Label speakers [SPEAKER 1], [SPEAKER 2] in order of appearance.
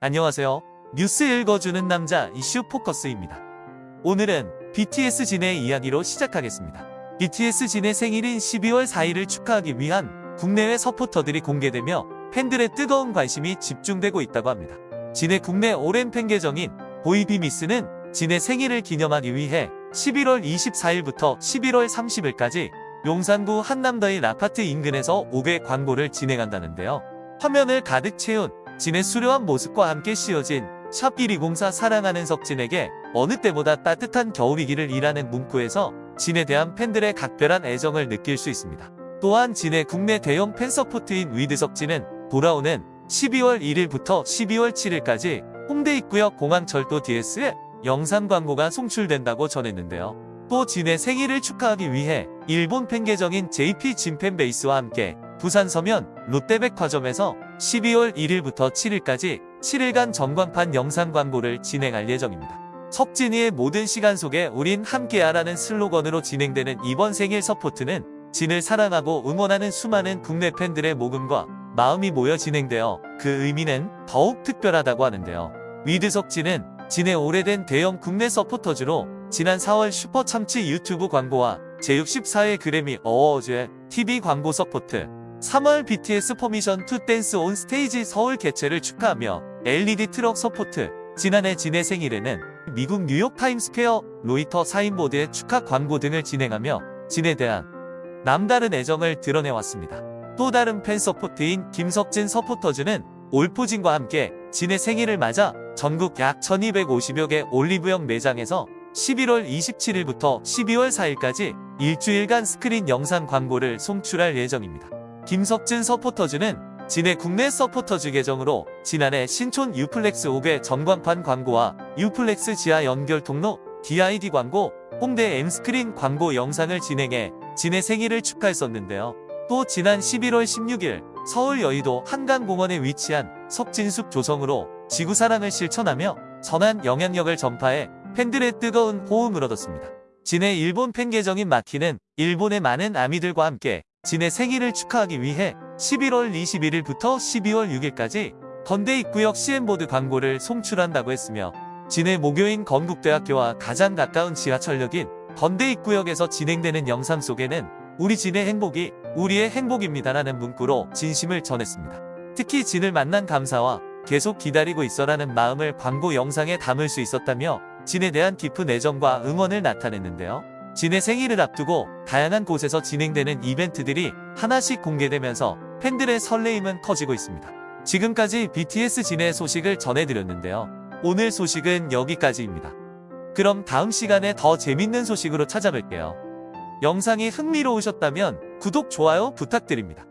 [SPEAKER 1] 안녕하세요. 뉴스 읽어주는 남자 이슈 포커스입니다. 오늘은 BTS 진의 이야기로 시작하겠습니다. BTS 진의 생일인 12월 4일을 축하하기 위한 국내외 서포터들이 공개되며 팬들의 뜨거운 관심이 집중되고 있다고 합니다. 진의 국내 오랜 팬 계정인 보이비미스는 진의 생일을 기념하기 위해 11월 24일부터 11월 30일까지 용산구 한남더일 아파트 인근에서 5개 광고를 진행한다는데요. 화면을 가득 채운 진의 수려한 모습과 함께 씌워진 샵1204 사랑하는 석진에게 어느 때보다 따뜻한 겨울이기를 이라는 문구에서 진에 대한 팬들의 각별한 애정을 느낄 수 있습니다. 또한 진의 국내 대형 팬서포트인 위드석진은 돌아오는 12월 1일부터 12월 7일까지 홍대 입구역 공항철도 DS에 영상 광고가 송출된다고 전했는데요. 또 진의 생일을 축하하기 위해 일본 팬 계정인 JP 진팬베이스와 함께 부산 서면 롯데백화점에서 12월 1일부터 7일까지 7일간 전광판 영상 광고를 진행할 예정입니다. 석진이의 모든 시간 속에 우린 함께하라는 슬로건으로 진행되는 이번 생일 서포트는 진을 사랑하고 응원하는 수많은 국내 팬들의 모금과 마음이 모여 진행되어 그 의미는 더욱 특별하다고 하는데요. 위드 석진은 진의 오래된 대형 국내 서포터즈로 지난 4월 슈퍼참치 유튜브 광고와 제64회 그래미 어워즈의 TV 광고 서포트 3월 BTS Permission to Dance on Stage 서울 개최를 축하하며 LED 트럭 서포트 지난해 진의 생일에는 미국 뉴욕 타임스퀘어 로이터 signboard의 축하 광고 등을 진행하며 진에 대한 남다른 애정을 드러내왔습니다. 또 다른 팬 서포트인 김석진 서포터즈는 올포진과 함께 진의 생일을 맞아 전국 약 1250여 개 올리브영 매장에서 11월 27일부터 12월 4일까지 일주일간 스크린 영상 광고를 송출할 예정입니다. 김석진 서포터즈는 진의 국내 서포터즈 계정으로 지난해 신촌 유플렉스 5개 전광판 광고와 유플렉스 지하 연결 통로 DID 광고, 홍대 M스크린 광고 영상을 진행해 진의 생일을 축하했었는데요. 또 지난 11월 16일 서울 여의도 한강공원에 위치한 석진숲 조성으로 지구사랑을 실천하며 선한 영향력을 전파해 팬들의 뜨거운 호응을 얻었습니다. 진의 일본 팬 계정인 마키는 일본의 많은 아미들과 함께 진의 생일을 축하하기 위해 11월 21일부터 12월 6일까지 건대 입구역 CM보드 광고를 송출한다고 했으며 진의 모교인 건국대학교와 가장 가까운 지하철역인 건대 입구역에서 진행되는 영상 속에는 우리 진의 행복이 우리의 행복입니다라는 문구로 진심을 전했습니다. 특히 진을 만난 감사와 계속 기다리고 있어라는 마음을 광고 영상에 담을 수 있었다며 진에 대한 깊은 애정과 응원을 나타냈는데요. 진의 생일을 앞두고 다양한 곳에서 진행되는 이벤트들이 하나씩 공개되면서 팬들의 설레임은 커지고 있습니다. 지금까지 BTS 진의 소식을 전해드렸는데요. 오늘 소식은 여기까지입니다. 그럼 다음 시간에 더 재밌는 소식으로 찾아뵐게요. 영상이 흥미로우셨다면 구독, 좋아요 부탁드립니다.